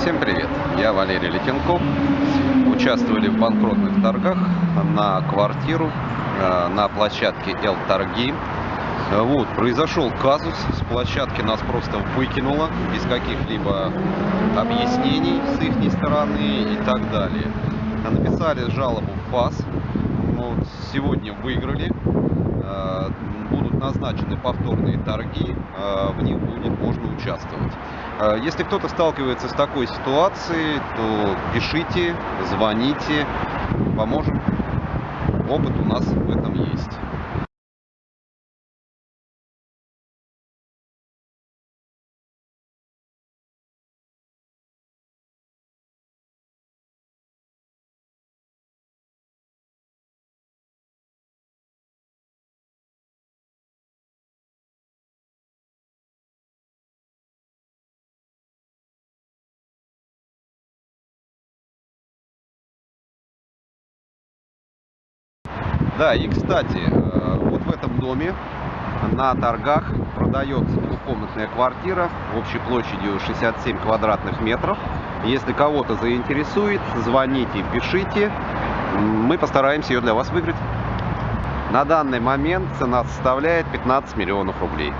Всем привет! Я Валерий Летенков. Участвовали в банкротных торгах на квартиру э, на площадке Л-торги. Вот, произошел казус, с площадки нас просто выкинуло, без каких-либо объяснений с их стороны и так далее. Написали жалобу в ФАС, вот, сегодня выиграли, э, будут назначены повторные торги, э, в них будут, можно участвовать. Э, если кто-то сталкивается с такой ситуацией, то пишите, звоните, поможем. Опыт у нас в этом есть. Да, и кстати, э, вот в этом доме на торгах продается двухкомнатная квартира общей площадью 67 квадратных метров. Если кого-то заинтересует, звоните, пишите. Мы постараемся ее для вас выиграть. На данный момент цена составляет 15 миллионов рублей.